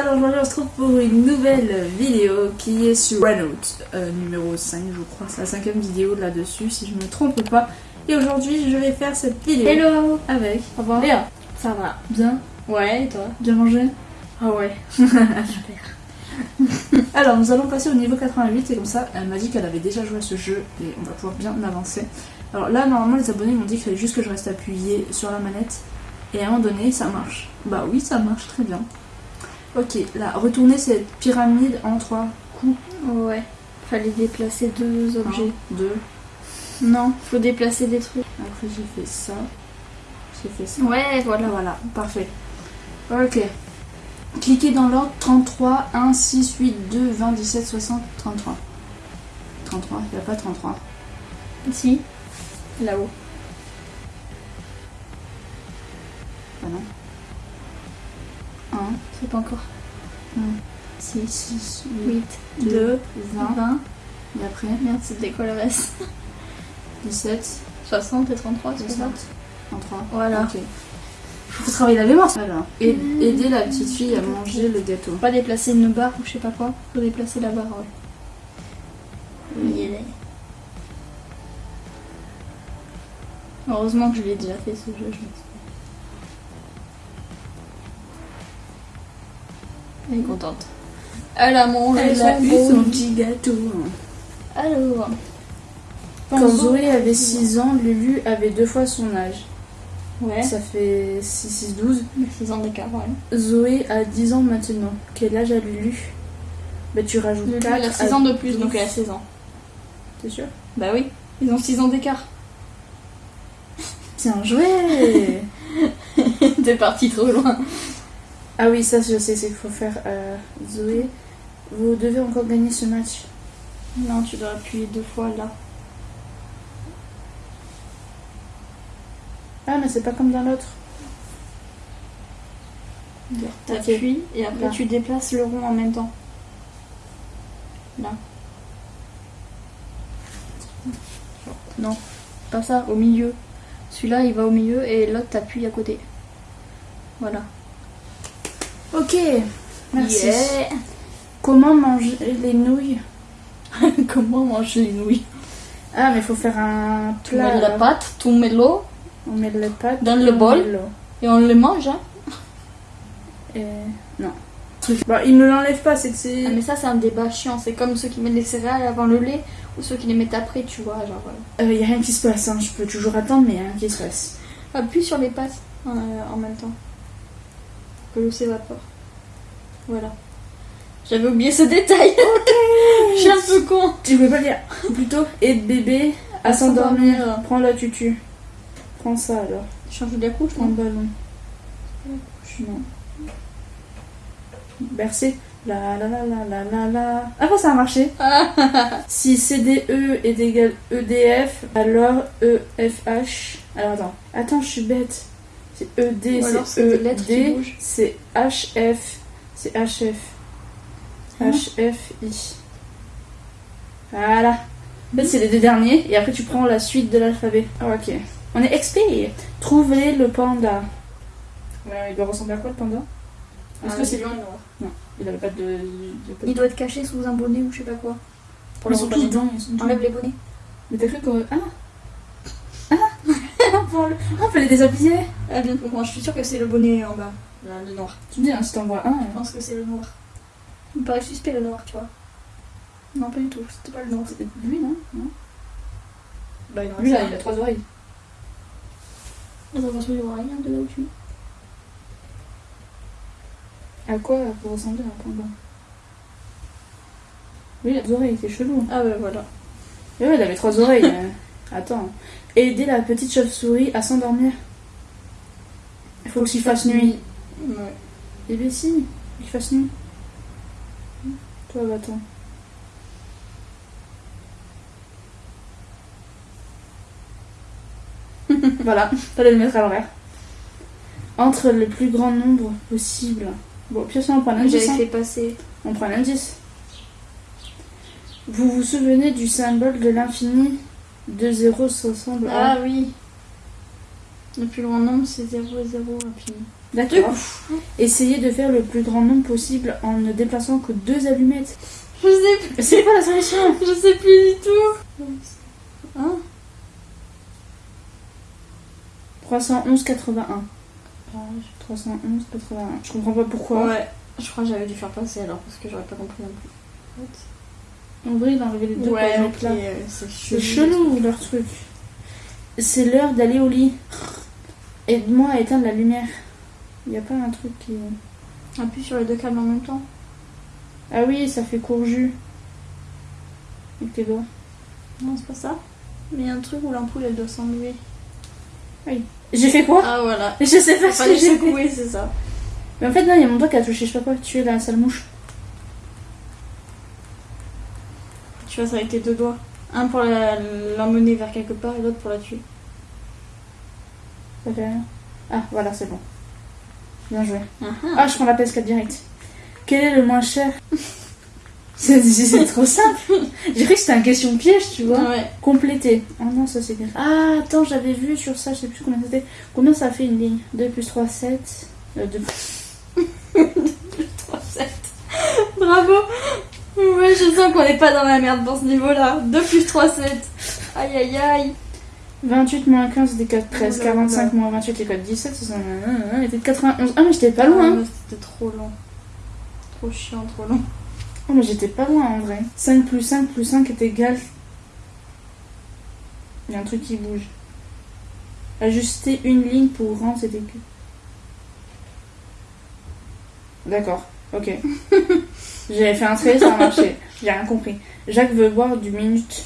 alors aujourd'hui on se retrouve pour une nouvelle vidéo qui est sur Renault, euh, numéro 5 je crois, c'est la cinquième vidéo là-dessus si je me trompe pas. Et aujourd'hui je vais faire cette vidéo Hello avec Au revoir. Léa. Ça va Bien? Ouais, et toi? Bien mangé? Ah ouais. Super. Alors nous allons passer au niveau 88 et comme ça elle m'a dit qu'elle avait déjà joué à ce jeu et on va pouvoir bien avancer. Alors là normalement les abonnés m'ont dit qu'il fallait juste que je reste appuyé sur la manette et à un moment donné ça marche. Bah oui ça marche très bien. Ok, là retourner cette pyramide en trois coups. Ouais. Fallait déplacer deux objets. Un, deux. Non, faut déplacer des trucs. Après j'ai fait ça. J'ai fait ça. Ouais, voilà. Voilà, parfait. Ok. Cliquez dans l'ordre 33, 1, 6, 8, 2, 20, 17, 60, 33. 33, il n'y a pas 33. Si. Là-haut. C'est pas encore. 6, 6, 8, 8, 2, 2, 20. 20. Et après, Merde, c'était quoi le reste? 17, 60 et 33, c'est ça? 60, 33. Voilà. Ok. Faut travailler la mémoire. Alors, et- aider la petite fille à manger le gâteau. Pas déplacer une barre ou je sais pas quoi. Faut déplacer la barre, ouais. Heureusement que je l'ai déjà fait ce jeu, je me Elle est contente. Elle a mangé Elle son a eu son petit gâteau. Alors. Quand Zoé avait 6 ans, Lulu avait deux fois son âge. Ouais. Ça fait 6, 6, 12. 6 ans d'écart, ouais. Zoé a 10 ans maintenant. Quel âge a Lulu? Bah tu rajoutes Lulu, 4 elle a 6 ans de plus, donc elle a 16 ans. T'es sûr? Bah oui, ils ont 6 ans d'écart. Bien joué T'es parti trop loin. Ah oui, ça je sais, c'est qu'il faut faire euh, Zoé. Vous devez encore gagner ce match. Non, tu dois appuyer deux fois là. Ah mais c'est pas comme dans l'autre. T'appuies et après Là. tu déplaces le rond en même temps. Là. Non, pas ça, au milieu. Celui-là il va au milieu et l'autre t'appuies à côté. Voilà. Ok, merci. Yeah. Comment manger les nouilles? Comment on mange les nouilles? Ah mais il faut faire un Tu plat. mets la alors. pâte, tu mets l'eau On met les pâtes Dans le bol. et on le mange. Hein. Et... Non. Bon, il me l'enlève pas, c'est que c'est... Ah, mais ça c'est un débat chiant, c'est comme ceux qui mettent les céréales avant le lait ou ceux qui les mettent après, tu vois. Genre, euh, Il y a rien qui se passe, hein. je peux toujours attendre, mais y a rien qui se passe. appuie sur les pâtes euh, en même temps. Que l'eau s'évapore. Voilà. J'avais oublié ce détail. Je suis un peu con. Tu peux pas dire. Plutôt, aide bébé à À s'endormir. Prends la tutu. Prends ça alors. Changer de la couche, Prends le ballon. Non. Bercer. La la la la la la la. Ah bah ça a marché. si CDE est égal EDF, alors EFH. Alors attends. Attends, je suis bête. C'est ED, c'est ED, bougent. c'est HF, c'est HF. Hein HFI. Voilà. En fait, c'est les deux derniers, et après tu prends la suite de l'alphabet. Ah, ok. On est expert. Trouver le panda. Ouais, il doit ressembler à quoi le panda? Est-ce que c'est lui Non, il avait pas de. de- Il doit être caché sous un bonnet ou je sais pas quoi. Pour Ils sont tous dedans, ils sont tous Enlève les bonnets. Mais t'as cru qu'on. Ah Ah Pour le- Ah, on peut les déshabiller Ah, bien, moi je suis sûre que c'est le bonnet en bas. Là, le noir. Tu me dis, hein, si t'en vois un. Je pense que c'est le noir. Il me paraît suspect le noir, tu vois. Non, pas du tout, c'était pas le noir. C'est lui, non Non Bah, il en Lui, là, il a trois oreilles. Attends, parce que je vois rien de là où tu es. À quoi peut ressembler un panda Lui, il a deux oreilles, c'est chelou. Ah, bah voilà. Mais ouais, il avait trois oreilles. Attends. Aider la petite chauve-souris à s'endormir. Il faut qu'il fasse nuit. Ouais. Eh bien si, il fasse nuit. Toi, va-t'en. voilà, fallait le mettre à l'envers. Entre le plus grand nombre possible. Bon, puis ça, on prend un indice. J'avais hein. fait passer. On prend un indice. Vous vous souvenez du symbole de l'infini? Deux zéros se ressemblent à... Ah oui. Le plus grand nombre, c'est 0 et 0 infini. D'accord. Essayez de faire le plus grand nombre possible en ne déplaçant que deux allumettes. Je sais plus. C'est quoi la solution Je sais plus du tout. Hein? 311 81. 311 81. Je comprends pas pourquoi. Ouais. Je crois que j'avais dû faire passer alors parce que j'aurais pas compris non plus. En vrai, d'enlever les deux Ouais, pour les ok, mettre là. euh, c'est chelou leur truc. C'est l'heure d'aller au lit. Aide-moi à éteindre la lumière. Y a pas un truc qui. Appuie sur les deux câbles en même temps. Ah oui, ça fait court jus. Avec tes doigts. Non, c'est pas ça. Mais il y a un truc où l'ampoule elle doit s'enlever. J'ai fait quoi? Ah voilà. Je sais pas ce Fallait que j'ai c'est ça. Mais en fait, non, il y a mon doigt qui a touché, je sais pas quoi, tuer la sale mouche. Tu vois ça avec tes deux doigts. Un pour l'emmener vers quelque part et l'autre pour la tuer. Ça fait rien. Ah, voilà, c'est bon. Bien joué. Ah Ah, je prends la PS4 direct. Quel est le moins cher? C'est trop simple. J'ai cru que c'était un question piège, tu vois. Ouais. Compléter. Ah non, ça c'est bien. Ah, attends, j'avais vu sur ça, je sais plus combien c'était. Combien ça fait une ligne? 2 plus 3, 7. Euh, 2 3, 7. Bravo. Ouais, je sens qu'on n'est pas dans la merde dans ce niveau-là. 2 plus 3, 7. Aïe aïe aïe. 28 moins 15 des 4, 13. Oula, 45 oula. moins 28 les codes 17. Ça, ça, ça, était de 91. Ah, mais j'étais pas Ah, loin. C'était trop long. Trop chiant, trop long. Ah, mais j'étais pas loin en vrai. 5 plus 5 plus 5 est égal. Il y a un truc qui bouge. Ajuster une ligne pour rendre cet écu. D'accord, ok. J'avais fait un trait, ça a marché. J'ai rien compris. Jacques veut boire du minute.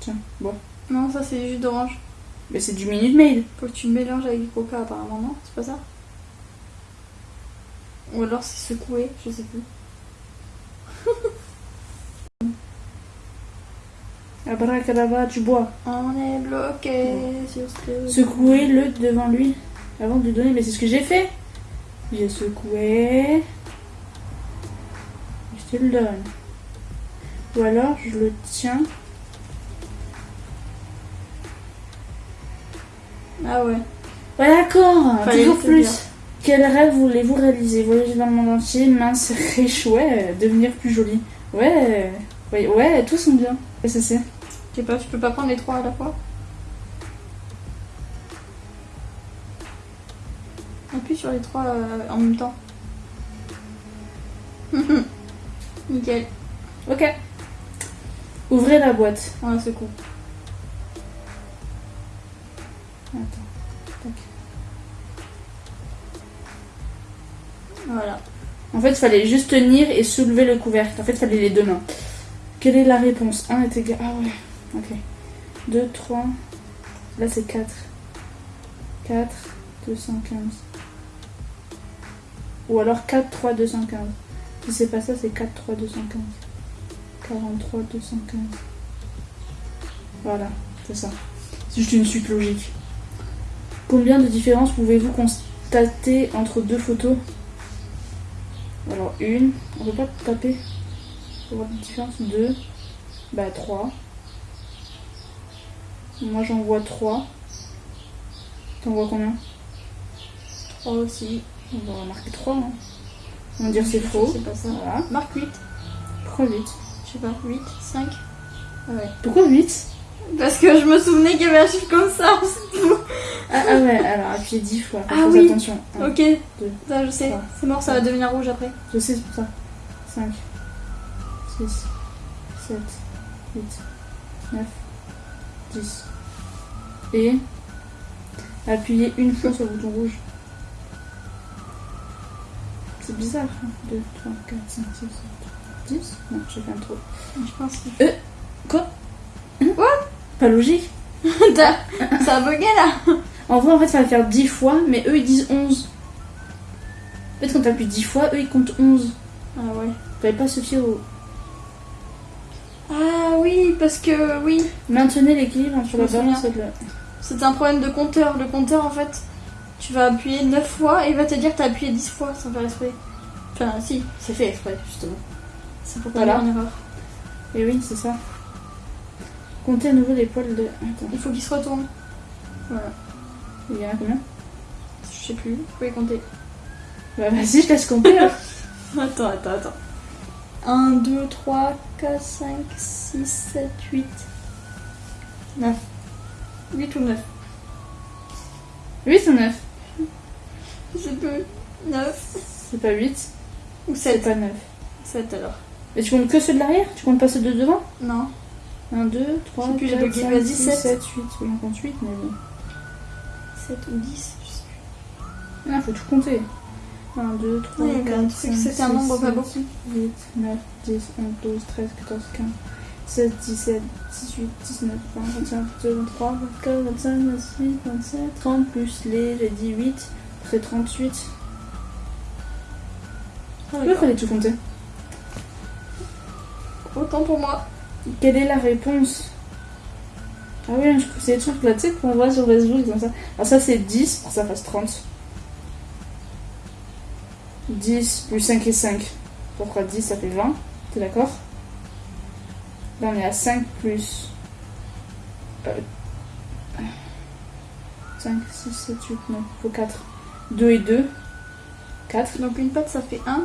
Tiens, bon. Non, ça c'est du jus d'orange. Mais c'est du minute maid. Faut que tu le mélanges avec du coca apparemment, non? C'est pas ça? Ou alors c'est secoué, je sais plus. Abracadabra, tu bois. On est bloqué sur ce... Secouez-le devant lui avant de lui donner. Mais c'est ce que j'ai fait. J'ai secoué. Je le donne. Ou alors je le tiens. Ah ouais. Ouais, d'accord. Toujours le plus. Quel rêve voulez-vous réaliser? Voyager dans le monde entier, mince, riche, ouais, devenir plus jolie. Ouais, ouais, ouais, tous sont bien. Ça. Je sais pas, tu peux pas prendre les trois à la fois Appuie sur les trois euh, en même temps. Nickel. Ok. Ouvrez la boîte. On la secoue. Attends. Voilà. En fait, il fallait juste tenir et soulever le couvercle. En fait, il fallait les deux mains. Quelle est la réponse? 1 est égal. Ah ouais, ok. 2, 3. Là, c'est 4. 4, 215. Ou alors 4, 3, 215. Si c'est pas ça, c'est 4, 3, 215. 43, 215. Voilà, c'est ça. C'est juste une suite logique. Combien de différences pouvez-vous constater entre deux photos? Alors une, on peut pas taper pour voir la différence. Deux, bah trois. Moi j'en vois trois. T'en vois combien? 3 aussi. On va marquer trois. Hein. On va dire c'est faux. C'est pas ça. Voilà. Marque 8. Pourquoi 8 Je sais pas. 8, 5. Ah ouais. Pourquoi 8 Parce que je me souvenais qu'il y avait un chiffre comme ça. c'est tout. ah, ah ouais, alors appuyez 10 fois. Ah oui. attention. Un, Ok. deux, Ça, je sais. C'est mort, ça va devenir rouge après. Je sais, c'est pour ça. 5, 6, 7, 8, 9, 10. Et appuyez une fois sur le bouton rouge. C'est bizarre. 2, 3, 4, 5, 6, 7, 10. Non, j'ai fait un trop. Je pense que. Quoi? Pas logique. Ça a bugué là. En vrai, en fait, fallait faire 10 fois, mais eux ils disent 11. En fait, quand t'appuies 10 fois, eux ils comptent 11. Ah ouais. Fallait pas se fier au. Ah oui, parce que oui. Maintenez l'équilibre entre la balance et le. C'est un problème de compteur. Le compteur, en fait, tu vas appuyer 9 fois et il va te dire que t'as appuyé 10 fois sans faire exprès. Enfin, si, c'est fait exprès, justement. C'est pour pas Voilà. en erreur. Et oui, c'est ça. Comptez à nouveau les poils de. Attends, Il faut qu'il se retourne. Voilà. il y en a combien? Je sais plus, vous pouvez compter. Bah vas-y, je laisse compter. Attends, attends, attends. 1, 2, 3, 4, 5, 6, 7, 8, 9. 8 ou 9 8 ou 9 Je sais plus. 9 C'est pas 8, ou c'est 7 pas 9. 7 alors. Mais tu comptes que ceux de l'arrière? Tu comptes pas ceux de devant? Non. 1, 2, 3, Je sais plus, j'ai 4, bugué. 5, Vas-y, 6, sept. 7, 8. Oui, on compte 8, mais bon. 7 ou 10 je sais Ah, faut tout compter. 1, 2, 3, Ouais, il y avait 4, un 5, truc, c'était un nombre pas beaucoup. 8, 9, 10, 11, 12, 13, 14, 15, 16, 17, 18, 19, 20, 21, 22, 23, 24, 25, 26, 27, 30, plus les, j'ai dit 8, c'est 38. Plus. Pourquoi fallait tout compter Autant pour moi. Quelle est la réponse Ah oui, je- c'est des trucs là, tu sais, qu'on voit sur Facebook comme ça. Alors ça c'est 10 pour que ça fasse 30. 10 plus 5 et 5. Ça fera 10, ça fait 20. T'es d'accord Là on est à 5 plus... euh, 5, 6, 7, 8, 9. Faut 4. 2 et 2. 4. Donc une patte ça fait 1.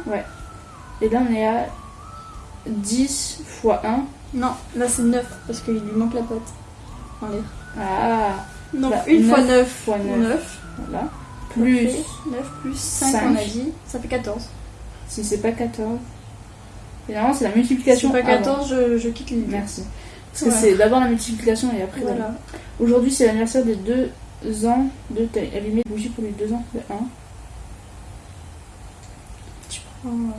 Et là on est à 10 fois 1. Non, là c'est 9 parce qu'il lui manque la patte. En l'air. Ah Donc Bah, une fois neuf 9 fois neuf. 9. Voilà. Plus... 9 plus 5, Cinq. on a dit, ça fait 14. Si c'est pas 14. Généralement, c'est la multiplication. Si c'est pas avant. 14, je, je quitte l'idée. Merci. Parce que c'est d'abord la multiplication et après. Voilà. Aujourd'hui, c'est l'anniversaire des deux ans de taille. Allumer une bougie pour les deux ans de 1. Ouais.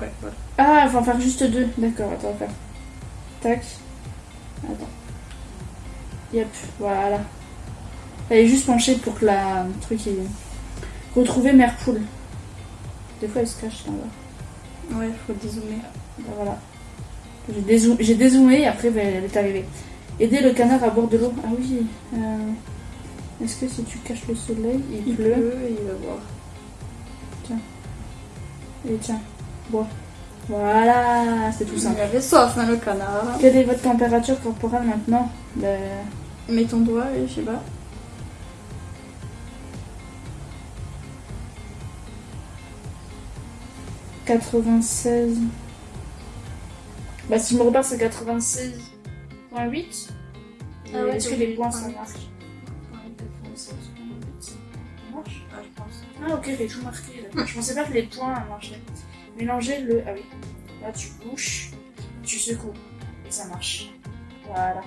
Ouais, voilà. Ah, faut en faire juste deux. D'accord, attends, on va faire. Tac. Attends. Yep, voilà. Elle est juste penchée pour que la le truc est. Retrouver mère poule. Des fois, elle se cache là. bas. Ouais, faut dézoomer. Ben voilà. J'ai dézoom- j'ai dézoomé et après ben, elle est arrivée. Aider le canard à boire de l'eau. Ah oui. euh, Est-ce que si tu caches le soleil, il, Il pleut pleut et il va boire. Et tiens, bois. Voilà, c'est tout Il simple. avait soif, hein, le canard. Quelle est votre température corporelle maintenant? Ben, Mets ton doigt et je sais pas. « 96... Bah si je me repars c'est 96.8. Ah ouais, Est-ce que les points ça marche Ah ok, j'ai tout marqué. là. Je pensais pas que les points marchaient. Mélanger le... Ah oui. Là tu bouches, tu secoues. Et ça marche. Voilà.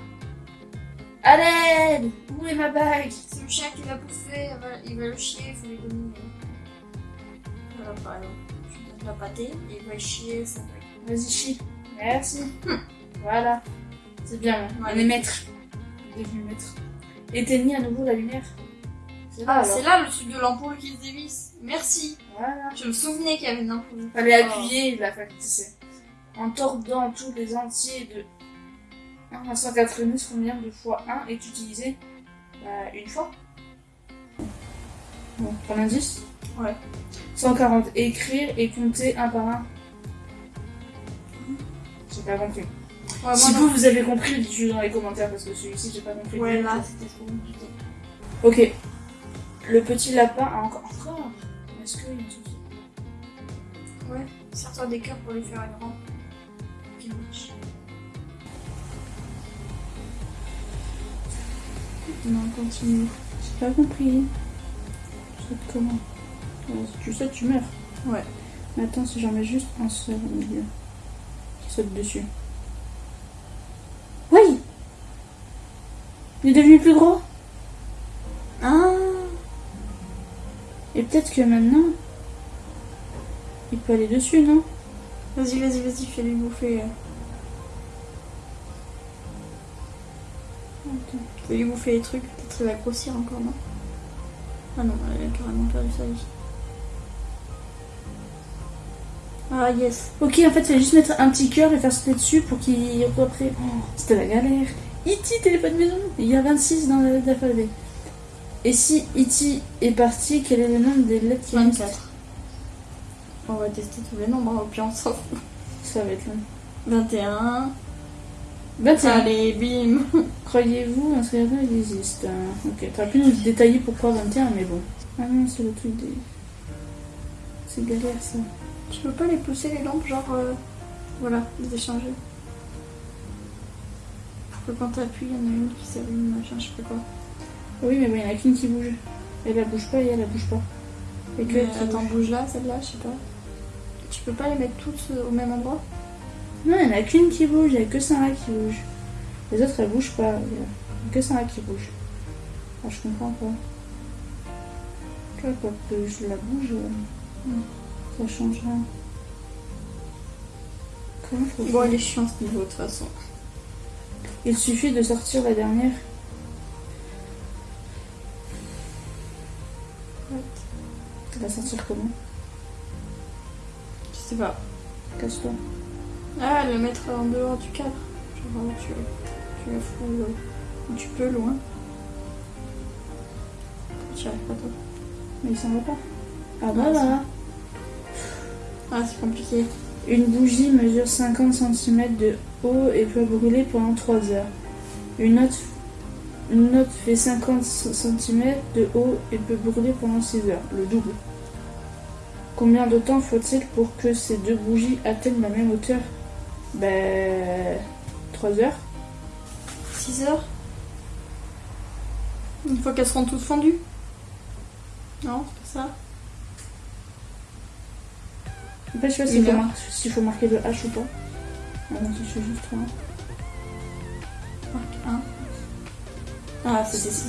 L'aide Où est ma bague? C'est le chien qui l'a bouffé, il va- il va le chier, il faut lui donner. Voilà, par exemple. Tu donnes la pâtée, il va chier, ça va. Vas-y, chie. Merci. Voilà. C'est bien, on Ouais. est maître. On est devenu maître. Éteignez à nouveau la lumière? C'est là, Ah, alors. c'est là le truc de l'ampoule qui se dévisse. Merci. Voilà. Je me souvenais qu'il y avait une ampoule. Fallait Oh. appuyer la factice. En tordant tous les entiers de 1 à 189, combien de fois 1 est utilisé? Bah, une fois. Bon, prends l'indice? Ouais. 140. Écrire et compter un par un. J'ai pas compris. Ouais, si vous, vous avez compris, dites-le dans les commentaires parce que celui-ci, j'ai pas compris. Ouais, là, c'était trop compliqué. Ok. Le petit lapin a encore. Encore Est-ce qu'il y a un souci Ouais. Sers-toi des cœurs pour lui faire une rampe. Qui marche. Non, continue. J'ai pas compris. Tu sautes comment Ouais, Si tu sautes, tu meurs. Ouais. Mais attends, si j'en mets juste un seul au milieu. Qui saute dessus. Oui Il est devenu plus gros peut-être que maintenant. Il peut aller dessus, non? Vas-y, vas-y, vas-y, fais-lui bouffer. Attends. Fais-lui bouffer les trucs. Peut-être qu'il va grossir encore, non? Ah non, elle a carrément perdu sa vie. Ah yes. Ok, en fait, il fallait juste mettre un petit cœur et faire sauter dessus pour qu'il après. Oh, c'était la galère. E.T. téléphone maison? Il y a 26 dans l'alphabet. Et si E.T. est parti, quel est le nombre des lettres qui restent? 24. On va tester tous les nombres, hein, au pire on s'en fout. Ça va être long. 21. Bah tiens, Allez, bim. croyez-vous un scénario existe hein? Ok, t'aurais pu nous détailler pourquoi 21, mais bon. Ah non, c'est le truc des... C'est galère ça. Tu peux pas les pousser les lampes, genre. euh, voilà, les échanger. Pour que quand t'appuies, il y en a une qui s'allume, machin, je sais pas quoi. Oui, mais il y en a qu'une qui bouge. Elle, elle bouge pas et elle, elle bouge pas. Et que elle attends, bouge. bouge là, celle-là, je sais pas. Tu peux pas les mettre toutes euh, au même endroit? Non, il n'y en a qu'une qui bouge, il n'y a que Sarah qui bouge. Les autres, elles bougent pas. Il y a que Sarah qui bouge. Ah, je comprends pas. Tu vois, quoi que je la bouge, euh, ça change rien. Comment faut Bon, il est chiant ce niveau de toute façon. Il suffit de sortir la dernière. Sortir comment Je sais pas. Casse-toi. Ah, le mettre en dehors du cadre. Genre, euh, tu, tu la fous euh, où tu peux, loin. Tu arrives pas toi. Mais il s'en va pas. Ah Ah, voilà. Ah, c'est compliqué. Une bougie mesure 50 cm de haut et peut brûler pendant 3 heures. Une autre, une autre fait 50 cm de haut et peut brûler pendant 6 heures, le double. Combien de temps faut-il pour que ces deux bougies atteignent la même hauteur? Ben. 3 heures 6 heures Une fois qu'elles seront toutes fondues Non, c'est pas ça Après, je sais pas s'il faut, mar- faut marquer le H ou pas. Ah non, je fais juste 3. Marque 1. Ah, c'était 6.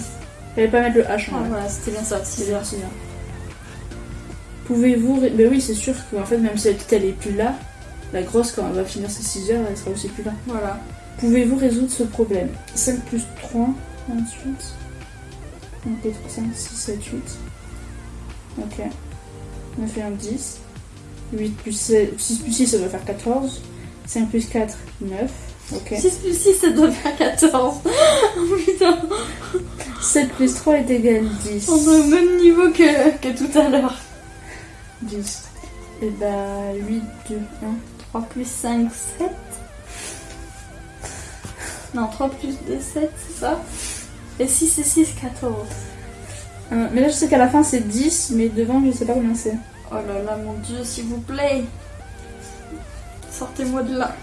Fallait pas mettre le H en Ah, vrai. voilà, c'était bien ça, C'est 6 bien, heures. c'est bien. Pouvez-vous. Ben oui, c'est sûr qu'en fait, même si la petite elle est plus là, la grosse, quand elle va finir ses 6 heures, elle sera aussi plus là. Voilà. Pouvez-vous résoudre ce problème? 5 plus 3, 28. Ok, 5, 6, 7, 8. Ok. On fait un 10. 8 plus 6, 6 plus 6, ça doit faire 14. 5 plus 4, 9. Ok. 6 plus 6, ça doit faire 14. oh putain, 7 plus 3 est égal 10. on est au même niveau que, que tout à l'heure. 10. Et bah 8, 2, 1. 3 plus 5, 7. Non, 3 plus 2, 7, c'est ça? Et 6 et 6, 14. Un. Mais là, je sais qu'à la fin, c'est 10, mais devant, je sais pas combien c'est. Oh là là, mon dieu, s'il vous plaît. Sortez-moi de là.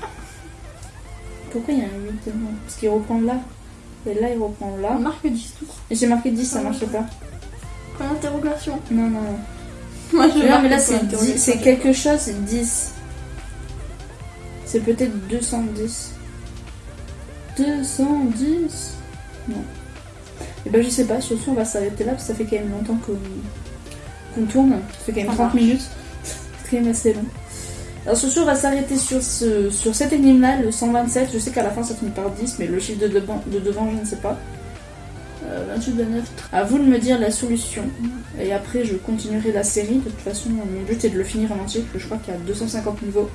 Pourquoi il y a un 8 devant? Parce qu'il reprend là. Et là, il reprend là. On marque 10 tout. Et j'ai marqué 10, ça marchait pas. Point d'interrogation. Non, non, non. Moi, je Non, mais là, c'est d'interrogation. 10 c'est quelque chose, c'est 10. C'est peut-être 210. 210 Non. Et ben, je sais pas, surtout, on va s'arrêter là, parce que ça fait quand même longtemps qu'on qu'on tourne. Ça fait quand même Ça 30 marche. minutes. C'est quand même assez long. Alors, sur ce, on va s'arrêter sur, ce, sur cet énigme-là, le 127. Je sais qu'à la fin, ça finit par 10, mais le chiffre de devant, de devant je ne sais pas. Euh, 28, 29. À vous de me dire la solution. Et après, je continuerai la série. De toute façon, mon but est de le finir en entier, parce que je crois qu'il y a 250 niveaux.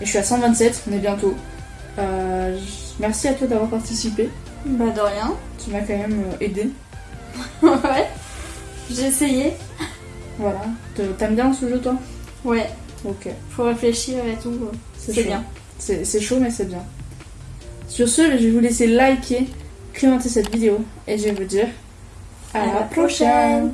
Et je suis à 127, on est bientôt. Euh, merci à toi d'avoir participé. Bah, de rien. Tu m'as quand même euh, aidé. ouais. J'ai essayé. Voilà. T'aimes bien ce jeu, toi? Ouais. Ok. Faut réfléchir et tout. C'est bien. C'est chaud, mais c'est bien. Sur ce, je vais vous laisser liker, commenter cette vidéo. Et je vais vous dire à, À la la prochaine. prochaine.